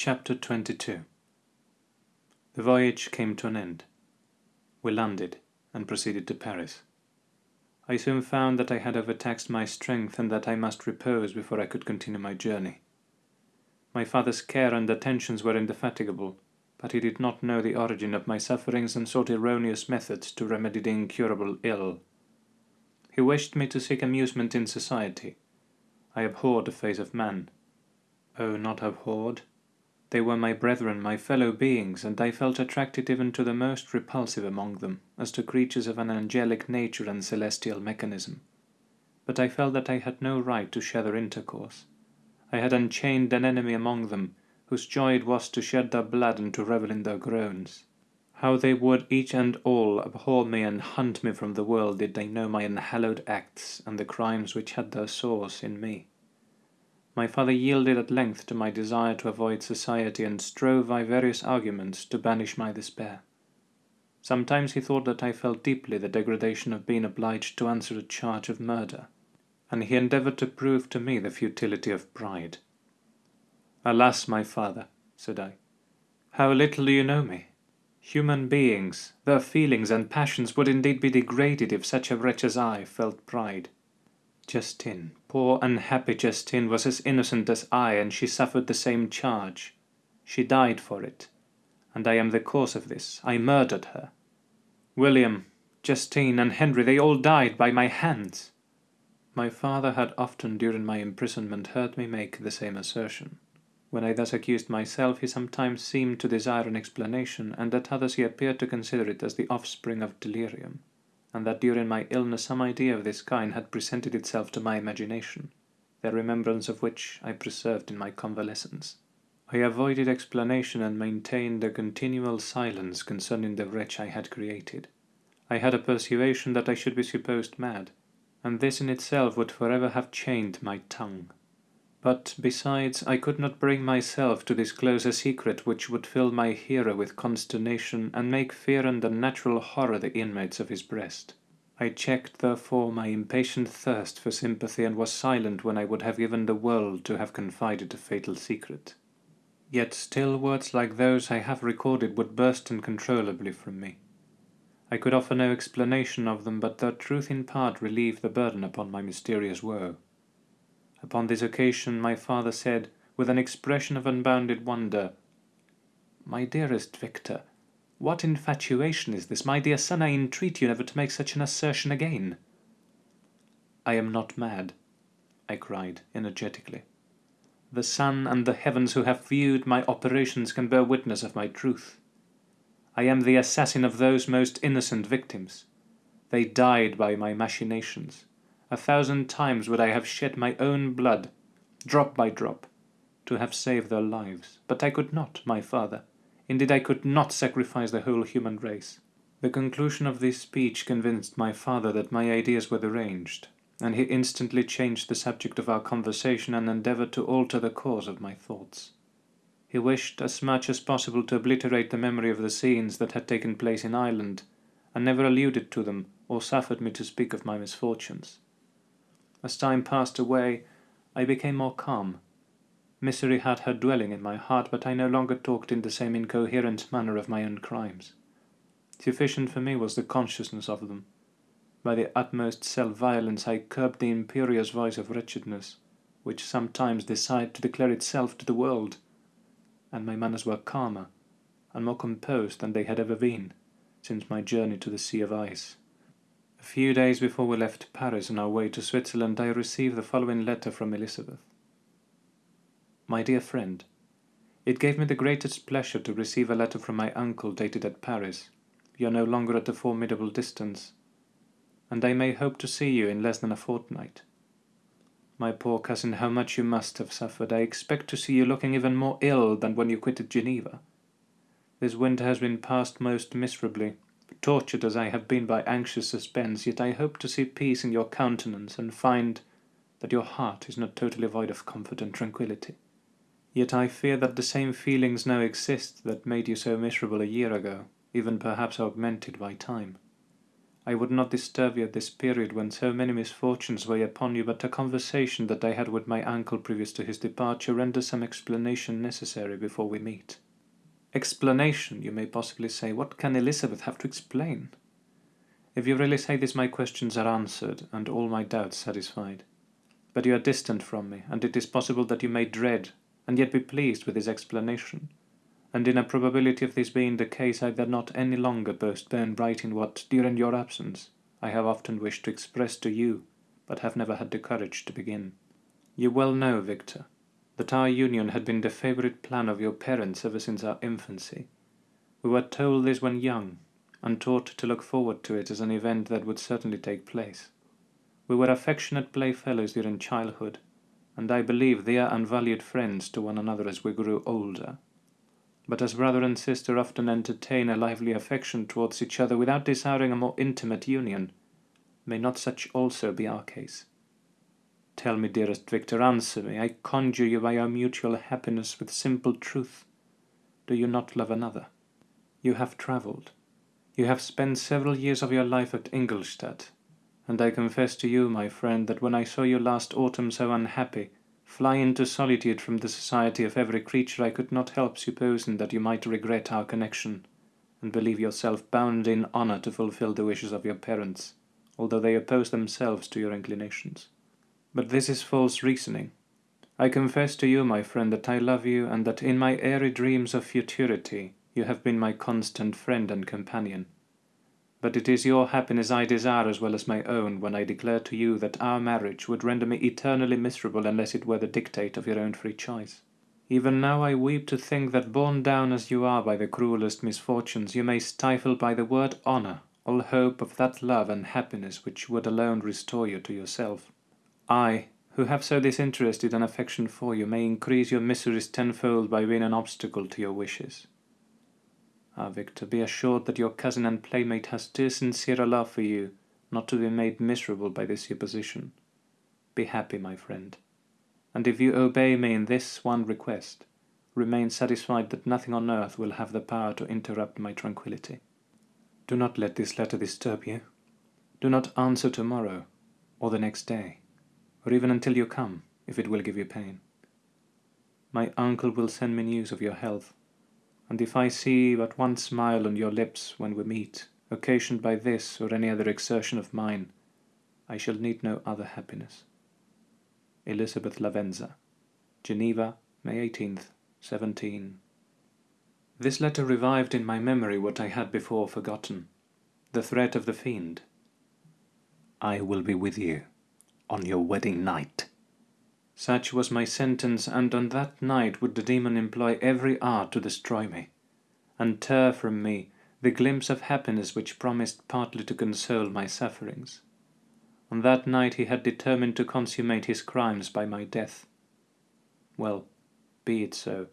Chapter 22 The voyage came to an end. We landed and proceeded to Paris. I soon found that I had overtaxed my strength and that I must repose before I could continue my journey. My father's care and attentions were indefatigable, but he did not know the origin of my sufferings and sought erroneous methods to remedy the incurable ill. He wished me to seek amusement in society. I abhorred the face of man. Oh, not abhorred. They were my brethren, my fellow beings, and I felt attracted even to the most repulsive among them, as to creatures of an angelic nature and celestial mechanism. But I felt that I had no right to share their intercourse. I had unchained an enemy among them, whose joy it was to shed their blood and to revel in their groans. How they would each and all abhor me and hunt me from the world did they know my unhallowed acts and the crimes which had their source in me. My father yielded at length to my desire to avoid society and strove by various arguments to banish my despair. Sometimes he thought that I felt deeply the degradation of being obliged to answer a charge of murder, and he endeavoured to prove to me the futility of pride. Alas, my father, said I, how little do you know me! Human beings, their feelings and passions would indeed be degraded if such a wretch as I felt pride. Justine, poor unhappy Justine, was as innocent as I, and she suffered the same charge. She died for it, and I am the cause of this. I murdered her. William, Justine, and Henry, they all died by my hands. My father had often during my imprisonment heard me make the same assertion. When I thus accused myself, he sometimes seemed to desire an explanation, and at others he appeared to consider it as the offspring of delirium and that during my illness some idea of this kind had presented itself to my imagination, the remembrance of which I preserved in my convalescence. I avoided explanation and maintained a continual silence concerning the wretch I had created. I had a persuasion that I should be supposed mad, and this in itself would forever have chained my tongue. But, besides, I could not bring myself to disclose a secret which would fill my hearer with consternation and make fear and unnatural horror the inmates of his breast. I checked, therefore, my impatient thirst for sympathy and was silent when I would have given the world to have confided a fatal secret. Yet still words like those I have recorded would burst uncontrollably from me. I could offer no explanation of them, but their truth in part relieved the burden upon my mysterious woe. Upon this occasion my father said, with an expression of unbounded wonder, My dearest Victor, what infatuation is this? My dear son, I entreat you never to make such an assertion again. I am not mad, I cried energetically. The sun and the heavens who have viewed my operations can bear witness of my truth. I am the assassin of those most innocent victims. They died by my machinations. A thousand times would I have shed my own blood, drop by drop, to have saved their lives. But I could not, my father. Indeed, I could not sacrifice the whole human race. The conclusion of this speech convinced my father that my ideas were deranged, and he instantly changed the subject of our conversation and endeavoured to alter the course of my thoughts. He wished as much as possible to obliterate the memory of the scenes that had taken place in Ireland, and never alluded to them or suffered me to speak of my misfortunes. As time passed away, I became more calm. Misery had her dwelling in my heart, but I no longer talked in the same incoherent manner of my own crimes. Sufficient for me was the consciousness of them. By the utmost self-violence I curbed the imperious voice of wretchedness, which sometimes desired to declare itself to the world, and my manners were calmer and more composed than they had ever been since my journey to the Sea of Ice. A few days before we left Paris on our way to Switzerland, I received the following letter from Elizabeth. My dear friend, it gave me the greatest pleasure to receive a letter from my uncle dated at Paris. You are no longer at a formidable distance, and I may hope to see you in less than a fortnight. My poor cousin, how much you must have suffered. I expect to see you looking even more ill than when you quitted Geneva. This winter has been passed most miserably, tortured as I have been by anxious suspense, yet I hope to see peace in your countenance and find that your heart is not totally void of comfort and tranquillity. Yet I fear that the same feelings now exist that made you so miserable a year ago, even perhaps augmented by time. I would not disturb you at this period when so many misfortunes weigh upon you, but a conversation that I had with my uncle previous to his departure renders some explanation necessary before we meet. Explanation, you may possibly say. What can Elizabeth have to explain? If you really say this, my questions are answered, and all my doubts satisfied. But you are distant from me, and it is possible that you may dread, and yet be pleased with this explanation and in a probability of this being the case I dare not any longer postpone writing what, during your absence, I have often wished to express to you, but have never had the courage to begin. You well know, Victor, that our union had been the favourite plan of your parents ever since our infancy. We were told this when young, and taught to look forward to it as an event that would certainly take place. We were affectionate playfellows during childhood, and I believe dear and valued friends to one another as we grew older but as brother and sister often entertain a lively affection towards each other without desiring a more intimate union, may not such also be our case? Tell me, dearest Victor, answer me, I conjure you by our mutual happiness with simple truth. Do you not love another? You have travelled. You have spent several years of your life at Ingolstadt, and I confess to you, my friend, that when I saw you last autumn so unhappy, fly into solitude from the society of every creature, I could not help supposing that you might regret our connection, and believe yourself bound in honour to fulfil the wishes of your parents, although they oppose themselves to your inclinations. But this is false reasoning. I confess to you, my friend, that I love you, and that in my airy dreams of futurity you have been my constant friend and companion. But it is your happiness I desire as well as my own when I declare to you that our marriage would render me eternally miserable unless it were the dictate of your own free choice. Even now I weep to think that borne down as you are by the cruelest misfortunes, you may stifle by the word honour all hope of that love and happiness which would alone restore you to yourself. I, who have so disinterested an affection for you, may increase your miseries tenfold by being an obstacle to your wishes. Ah, Victor, be assured that your cousin and playmate has too sincere love for you not to be made miserable by this supposition. Be happy, my friend, and if you obey me in this one request, remain satisfied that nothing on earth will have the power to interrupt my tranquillity. Do not let this letter disturb you. Do not answer tomorrow, or the next day, or even until you come, if it will give you pain. My uncle will send me news of your health, and if I see but one smile on your lips when we meet, occasioned by this or any other exertion of mine, I shall need no other happiness. Elizabeth Lavenza, Geneva, May 18th, 17. This letter revived in my memory what I had before forgotten, the threat of the fiend. I will be with you on your wedding night. Such was my sentence, and on that night would the demon employ every art to destroy me, and tear from me the glimpse of happiness which promised partly to console my sufferings. On that night he had determined to consummate his crimes by my death. Well, be it so.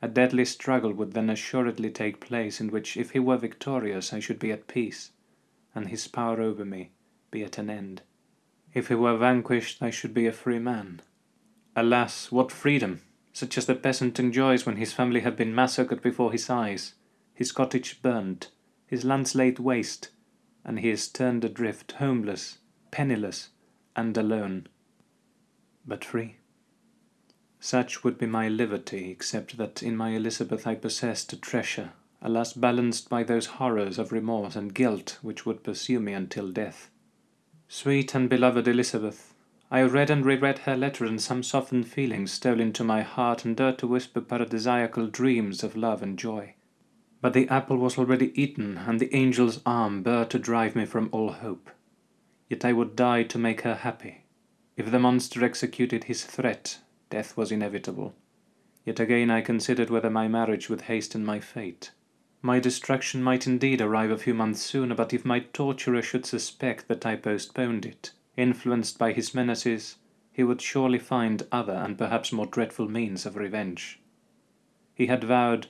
A deadly struggle would then assuredly take place, in which if he were victorious I should be at peace, and his power over me be at an end. If he were vanquished I should be a free man Alas, what freedom, such as the peasant enjoys when his family have been massacred before his eyes, his cottage burnt, his lands laid waste, and he is turned adrift, homeless, penniless, and alone. But free. Such would be my liberty, except that in my Elizabeth I possessed a treasure, alas balanced by those horrors of remorse and guilt which would pursue me until death. Sweet and beloved Elizabeth, I read and reread her letter, and some softened feelings stole into my heart and dared to whisper paradisiacal dreams of love and joy. But the apple was already eaten, and the angel's arm bare to drive me from all hope. Yet I would die to make her happy. If the monster executed his threat, death was inevitable. Yet again I considered whether my marriage would hasten my fate. My destruction might indeed arrive a few months sooner, but if my torturer should suspect that I postponed it, Influenced by his menaces, he would surely find other and perhaps more dreadful means of revenge. He had vowed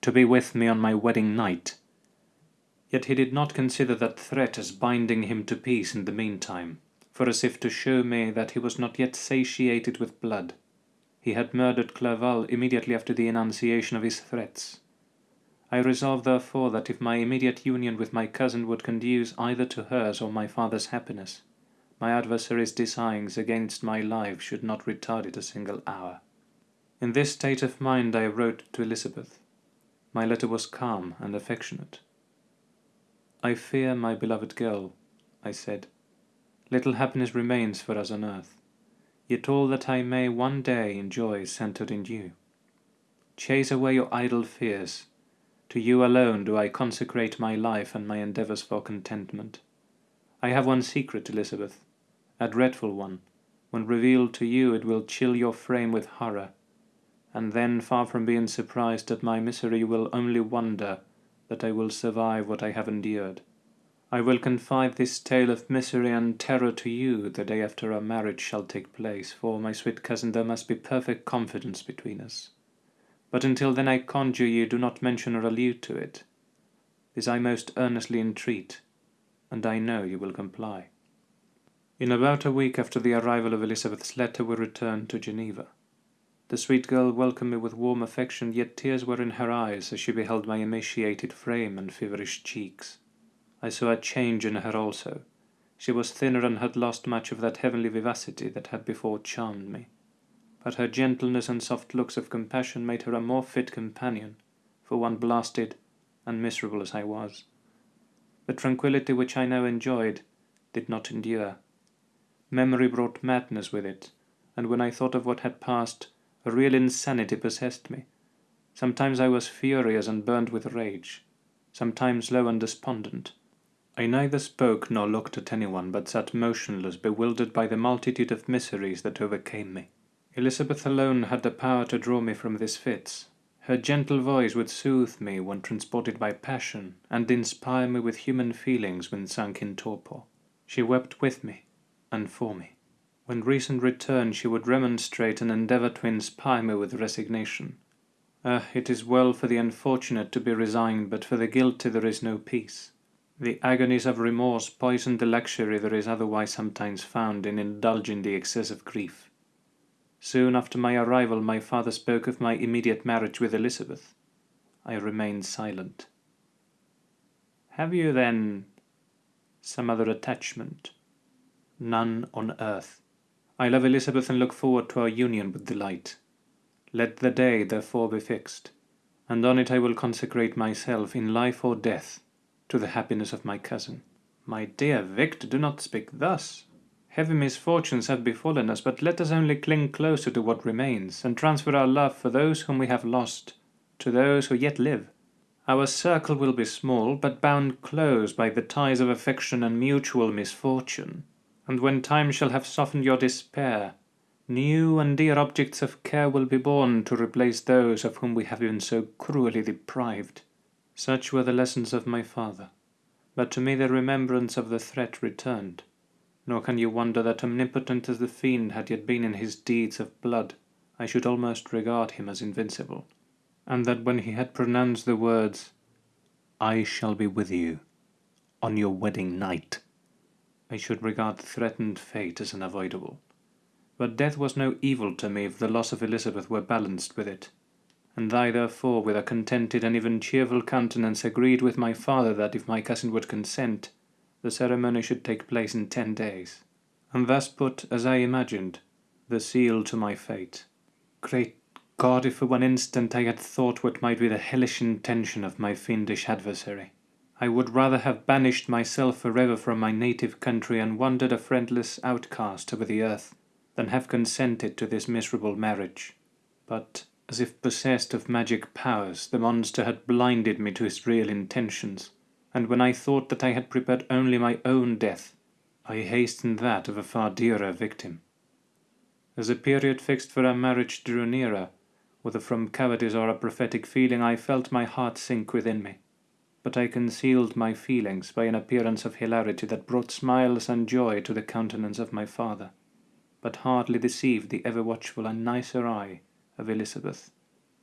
to be with me on my wedding night, yet he did not consider that threat as binding him to peace in the meantime, for as if to show me that he was not yet satiated with blood, he had murdered Clerval immediately after the enunciation of his threats. I resolved therefore that if my immediate union with my cousin would conduce either to hers or my father's happiness, my adversary's designs against my life should not retard it a single hour. In this state of mind I wrote to Elizabeth. My letter was calm and affectionate. I fear, my beloved girl, I said, little happiness remains for us on earth, yet all that I may one day enjoy is centered in you. Chase away your idle fears. To you alone do I consecrate my life and my endeavours for contentment. I have one secret, Elizabeth, a dreadful one. When revealed to you, it will chill your frame with horror. And then, far from being surprised at my misery, you will only wonder that I will survive what I have endured. I will confide this tale of misery and terror to you the day after our marriage shall take place, for, my sweet cousin, there must be perfect confidence between us. But until then I conjure you do not mention or allude to it. This I most earnestly entreat, and I know you will comply. In about a week after the arrival of Elizabeth's letter we returned to Geneva. The sweet girl welcomed me with warm affection, yet tears were in her eyes as she beheld my emaciated frame and feverish cheeks. I saw a change in her also. She was thinner and had lost much of that heavenly vivacity that had before charmed me. But her gentleness and soft looks of compassion made her a more fit companion for one blasted and miserable as I was. The tranquillity which I now enjoyed did not endure. Memory brought madness with it, and when I thought of what had passed, a real insanity possessed me. Sometimes I was furious and burned with rage, sometimes low and despondent. I neither spoke nor looked at anyone, but sat motionless, bewildered by the multitude of miseries that overcame me. Elizabeth alone had the power to draw me from these fits. Her gentle voice would soothe me when transported by passion, and inspire me with human feelings when sunk in torpor. She wept with me, and for me. When reason returned, she would remonstrate and endeavour to inspire me with resignation. Ah, it is well for the unfortunate to be resigned, but for the guilty there is no peace. The agonies of remorse poison the luxury there is otherwise sometimes found in indulging the excess of grief. Soon after my arrival my father spoke of my immediate marriage with Elizabeth. I remained silent. Have you, then, some other attachment? none on earth. I love Elizabeth and look forward to our union with delight. Let the day therefore be fixed, and on it I will consecrate myself in life or death to the happiness of my cousin. My dear Victor, do not speak thus. Heavy misfortunes have befallen us, but let us only cling closer to what remains, and transfer our love for those whom we have lost to those who yet live. Our circle will be small, but bound close by the ties of affection and mutual misfortune and when time shall have softened your despair, new and dear objects of care will be born to replace those of whom we have been so cruelly deprived. Such were the lessons of my father, but to me the remembrance of the threat returned, nor can you wonder that omnipotent as the fiend had yet been in his deeds of blood, I should almost regard him as invincible, and that when he had pronounced the words, I shall be with you on your wedding night, I should regard the threatened fate as unavoidable. But death was no evil to me if the loss of Elizabeth were balanced with it, and I therefore with a contented and even cheerful countenance agreed with my father that if my cousin would consent, the ceremony should take place in ten days, and thus put, as I imagined, the seal to my fate. Great God, if for one instant I had thought what might be the hellish intention of my fiendish adversary! I would rather have banished myself forever from my native country and wandered a friendless outcast over the earth, than have consented to this miserable marriage. But, as if possessed of magic powers, the monster had blinded me to his real intentions, and when I thought that I had prepared only my own death, I hastened that of a far dearer victim. As the period fixed for our marriage drew nearer, whether from cowardice or a prophetic feeling, I felt my heart sink within me but I concealed my feelings by an appearance of hilarity that brought smiles and joy to the countenance of my father, but hardly deceived the ever-watchful and nicer eye of Elizabeth.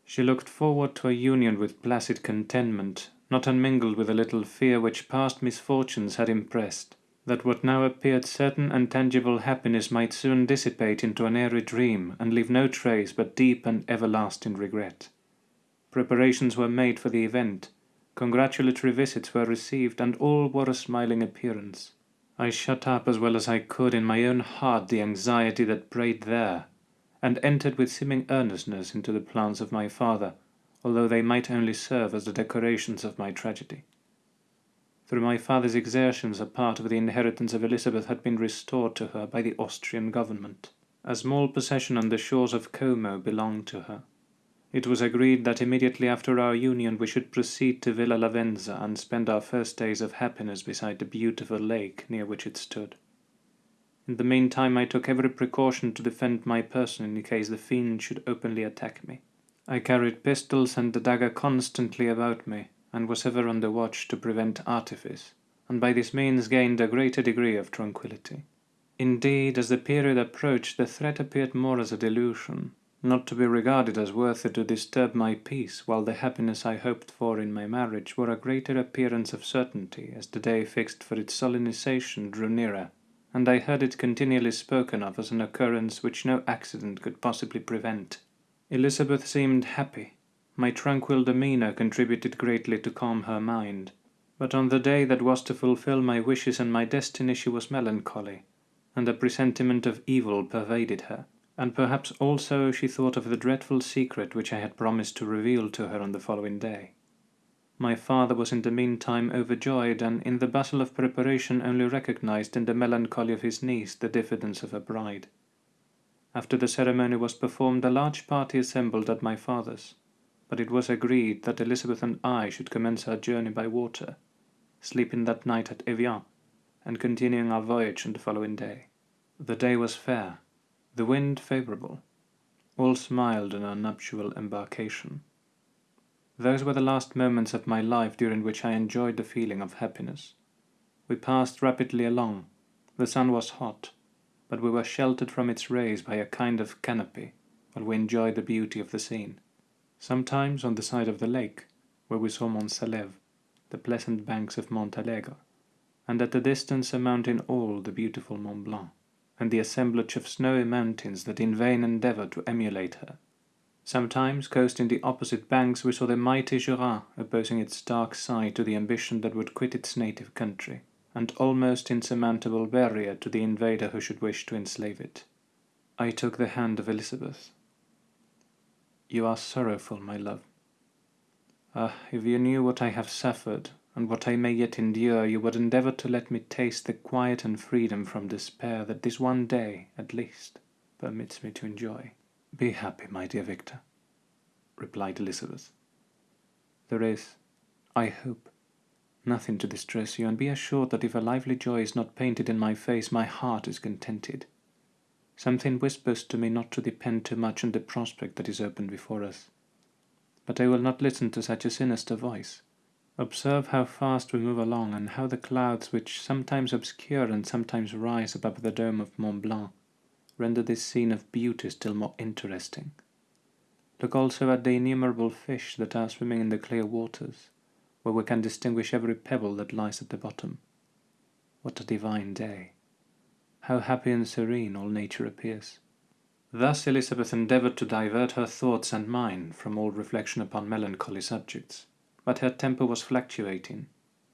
She looked forward to a union with placid contentment, not unmingled with a little fear which past misfortunes had impressed, that what now appeared certain and tangible happiness might soon dissipate into an airy dream and leave no trace but deep and everlasting regret. Preparations were made for the event, Congratulatory visits were received, and all wore a smiling appearance. I shut up as well as I could in my own heart the anxiety that preyed there, and entered with seeming earnestness into the plans of my father, although they might only serve as the decorations of my tragedy. Through my father's exertions a part of the inheritance of Elizabeth had been restored to her by the Austrian government. A small possession on the shores of Como belonged to her. It was agreed that immediately after our union we should proceed to Villa Lavenza and spend our first days of happiness beside the beautiful lake near which it stood. In the meantime I took every precaution to defend my person in case the fiend should openly attack me. I carried pistols and the dagger constantly about me, and was ever on the watch to prevent artifice, and by this means gained a greater degree of tranquillity. Indeed, as the period approached, the threat appeared more as a delusion, not to be regarded as worthy to disturb my peace, while the happiness I hoped for in my marriage wore a greater appearance of certainty as the day fixed for its solemnization drew nearer, and I heard it continually spoken of as an occurrence which no accident could possibly prevent. Elizabeth seemed happy, my tranquil demeanour contributed greatly to calm her mind, but on the day that was to fulfil my wishes and my destiny she was melancholy, and a presentiment of evil pervaded her, and perhaps also she thought of the dreadful secret which I had promised to reveal to her on the following day. My father was in the meantime overjoyed, and in the bustle of preparation only recognized in the melancholy of his niece the diffidence of her bride. After the ceremony was performed, a large party assembled at my father's but it was agreed that Elizabeth and I should commence our journey by water, sleeping that night at Evian, and continuing our voyage on the following day. The day was fair, the wind favourable. All smiled on our nuptial embarkation. Those were the last moments of my life during which I enjoyed the feeling of happiness. We passed rapidly along. The sun was hot, but we were sheltered from its rays by a kind of canopy, while we enjoyed the beauty of the scene sometimes on the side of the lake, where we saw Mont Saleve, the pleasant banks of Montalegre, and at a distance a mountain all the beautiful Mont Blanc, and the assemblage of snowy mountains that in vain endeavour to emulate her. Sometimes, coasting the opposite banks, we saw the mighty Jura opposing its dark side to the ambition that would quit its native country, and almost insurmountable barrier to the invader who should wish to enslave it. I took the hand of Elizabeth, you are sorrowful, my love. Ah, if you knew what I have suffered, and what I may yet endure, you would endeavour to let me taste the quiet and freedom from despair that this one day, at least, permits me to enjoy. Be happy, my dear Victor, replied Elizabeth. There is, I hope, nothing to distress you, and be assured that if a lively joy is not painted in my face, my heart is contented. Something whispers to me not to depend too much on the prospect that is open before us. But I will not listen to such a sinister voice. Observe how fast we move along, and how the clouds, which sometimes obscure and sometimes rise above the dome of Mont Blanc, render this scene of beauty still more interesting. Look also at the innumerable fish that are swimming in the clear waters, where we can distinguish every pebble that lies at the bottom. What a divine day! how happy and serene all nature appears. Thus Elizabeth endeavoured to divert her thoughts and mine from all reflection upon melancholy subjects, but her temper was fluctuating.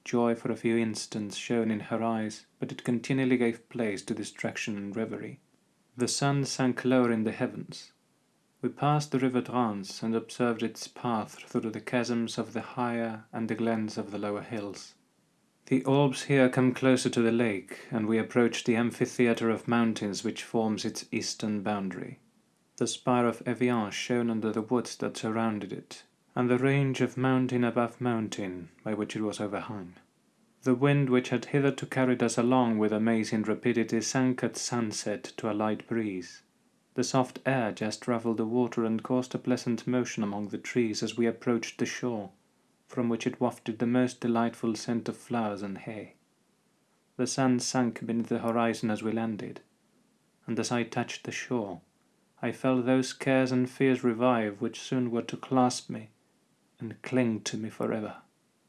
Joy for a few instants shone in her eyes, but it continually gave place to distraction and reverie. The sun sank lower in the heavens. We passed the river Drance and observed its path through the chasms of the higher and the glens of the lower hills. The Alps here come closer to the lake, and we approach the amphitheatre of mountains which forms its eastern boundary. The spire of Evian shone under the woods that surrounded it, and the range of mountain above mountain by which it was overhung. The wind which had hitherto carried us along with amazing rapidity sank at sunset to a light breeze. The soft air just ruffled the water and caused a pleasant motion among the trees as we approached the shore from which it wafted the most delightful scent of flowers and hay. The sun sank beneath the horizon as we landed, and as I touched the shore, I felt those cares and fears revive which soon were to clasp me and cling to me forever.